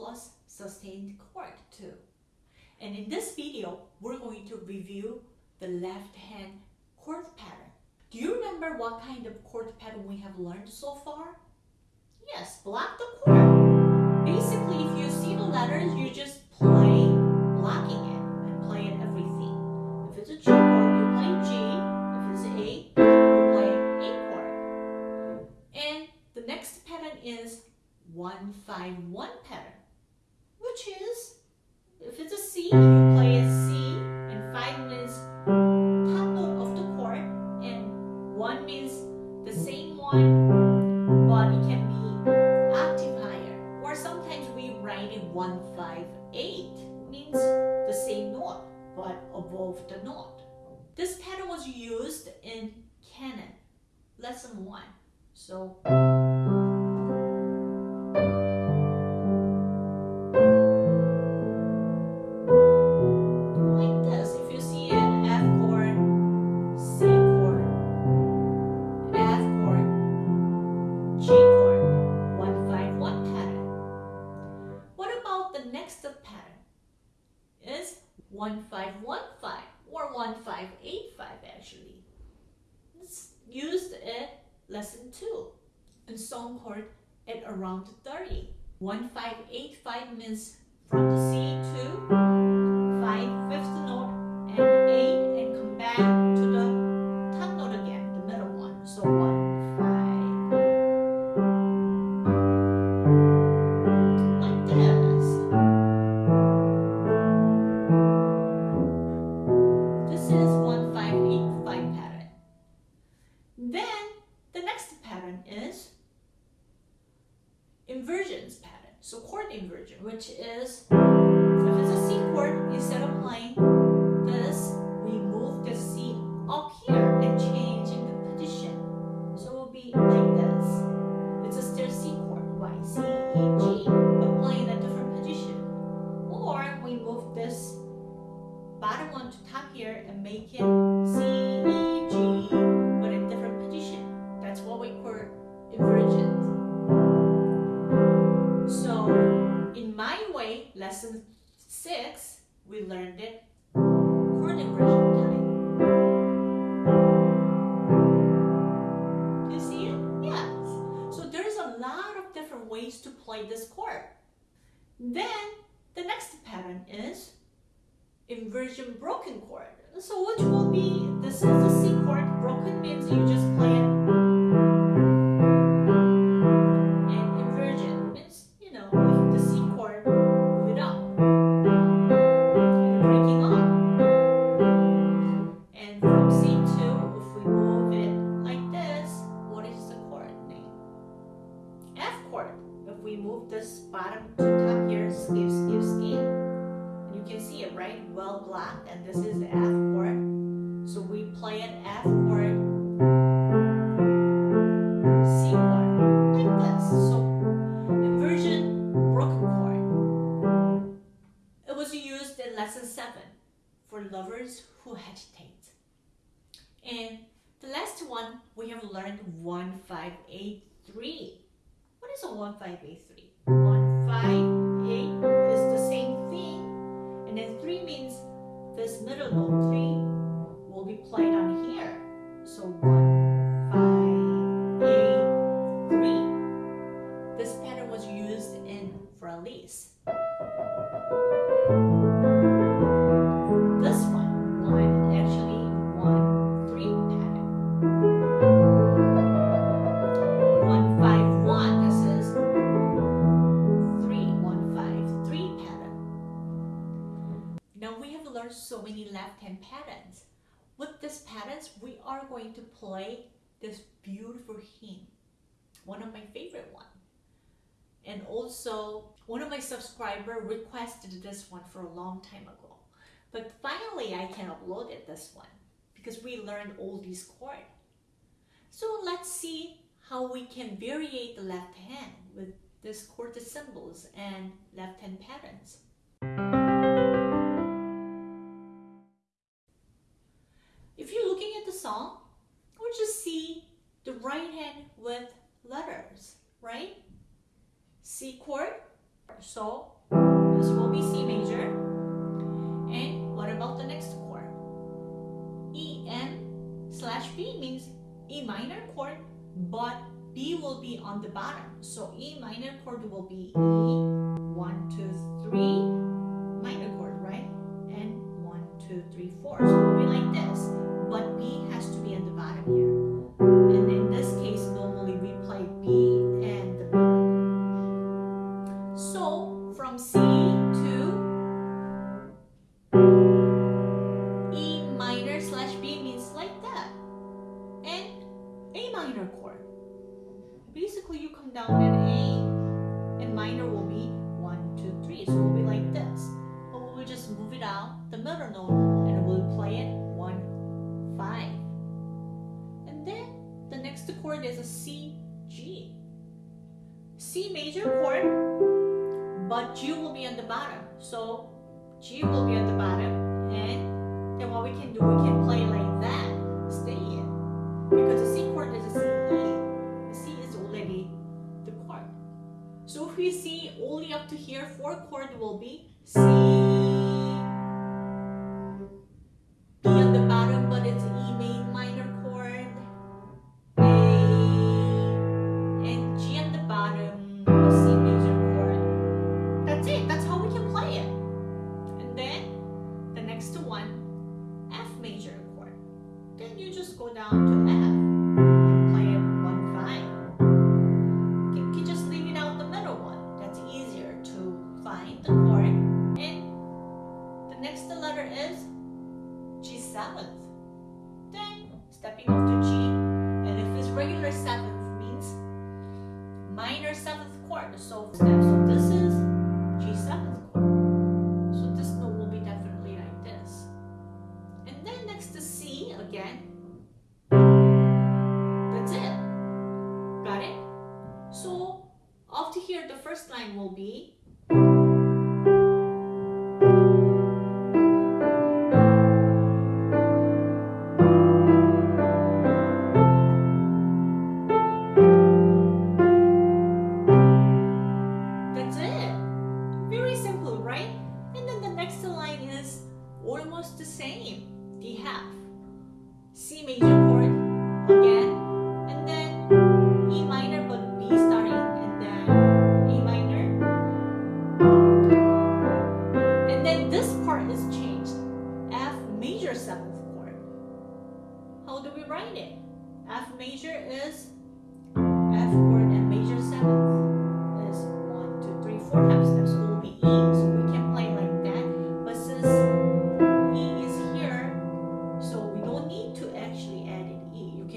plus sustained chord too. And in this video, we're going to review the left hand chord pattern. Do you remember what kind of chord pattern we have learned so far? Yes, block the chord. Basically, if you see the letters, you just play blocking it and play it everything. If it's a G chord, you play G. If it's A, you play A chord. And the next pattern is 151 around 30. 1585 means from the C to So chord inversion, which is if it's a C chord, instead of playing lesson six, we learned it chord inversion time. Do you see it? Yes. So there's a lot of different ways to play this chord. Then the next pattern is inversion broken chord. So which will be this is the C chord. Broken means you just play F chord, like this. So inversion, broken chord. It was used in lesson 7 for lovers who hesitate. And the last one, we have learned 1583. What is a 1583? So many left hand patterns. With these patterns, we are going to play this beautiful hymn, one of my favorite one. And also, one of my subscriber requested this one for a long time ago. But finally, I can upload it this one because we learned all these chords. So let's see how we can variate the left hand with this chord symbols and left hand patterns. With letters, right? C chord. So this will be C major. And what about the next chord? E M slash B means E minor chord, but B will be on the bottom. So E minor chord will be E, one, two, three, minor chord, right? And one, two, three, four. So it will be like this. One, two, three. So it will be like this. But we'll just move it out the middle note, and we'll play it one, five. And then the next chord is a C, G. C major chord, but G will be on the bottom. So G will be on the bottom, and then what we can do, we can play like that, stay in. Because the C So if we see only up to here, four chord will be C. B on the bottom, but it's E here, the first line will be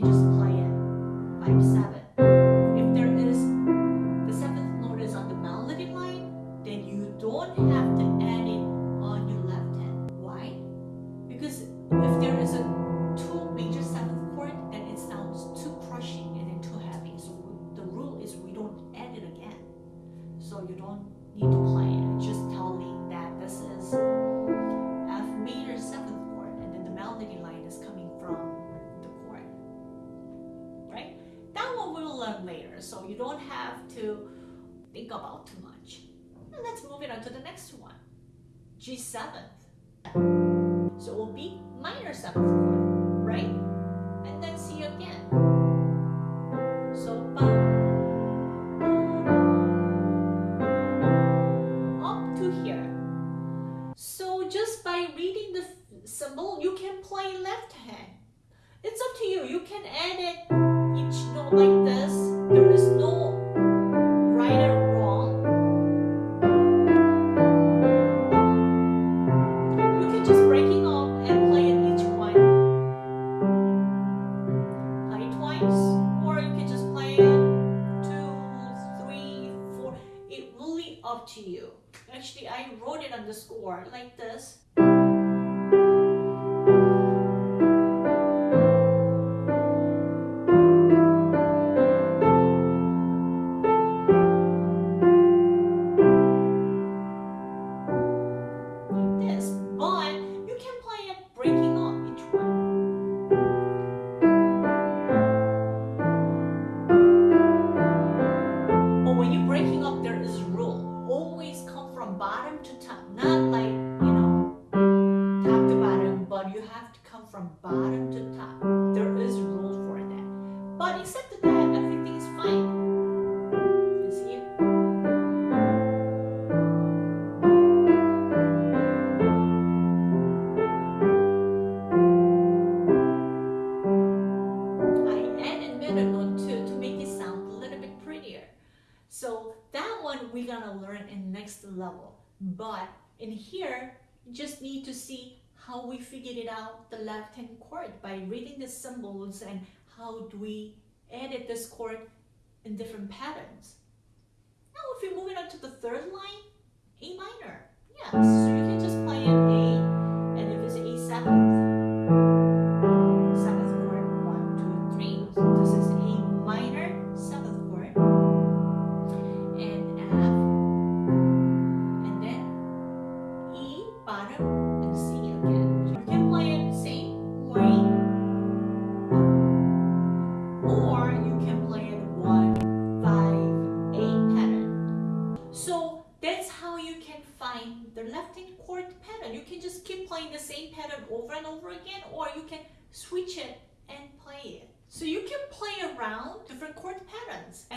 can just so you don't have to think about too much. And let's move it on to the next one. G seventh. So it will be minor seventh chord, right? And then C again. So up to here. So just by reading the symbol, you can play left hand. It's up to you. You can add it each note like this. There is no right or wrong. You can just up and play it each or you can just play it two, three, four. It really up to you. Actually, I wrote it on the score like this. bottom to top, not like, you know, top to bottom, but you have to come from bottom to top. There is a rule for that. But except that, everything is fine. You see? I added note to make it sound a little bit prettier. So that one we're gonna learn in next level. But in here, you just need to see how we figured it out the left hand chord by reading the symbols and how do we edit this chord in different patterns. Now if you're moving on to the third line, A minor. Yeah, so you can just play an A and if it's A7,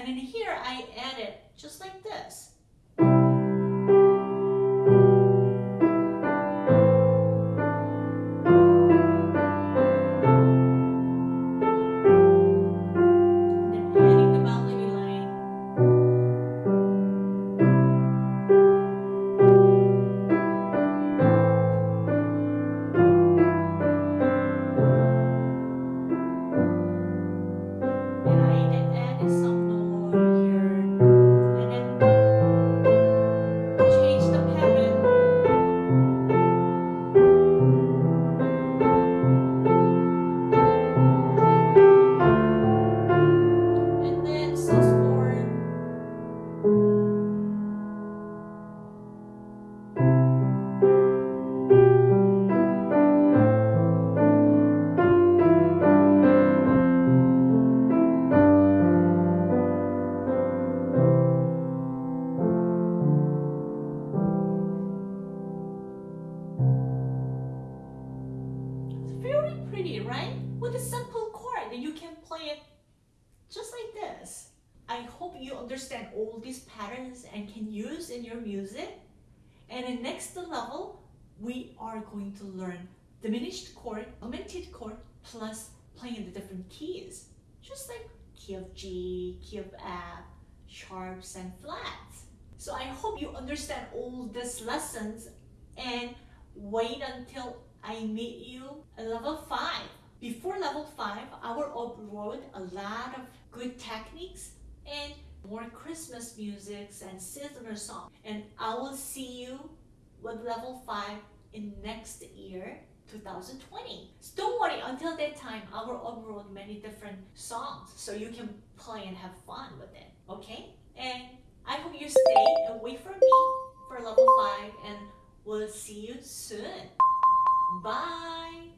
And in here I added just like this. Your music. And in next level, we are going to learn diminished chord, augmented chord, plus playing the different keys. Just like key of G, key of F, sharps and flats. So I hope you understand all these lessons and wait until I meet you at level 5. Before level 5, I will upload a lot of good techniques and more Christmas musics and seasonal songs. And I will see you with level 5 in next year, 2020. So don't worry, until that time, I will upload many different songs so you can play and have fun with it, okay? And I hope you stay and wait for me for level 5 and we'll see you soon. Bye!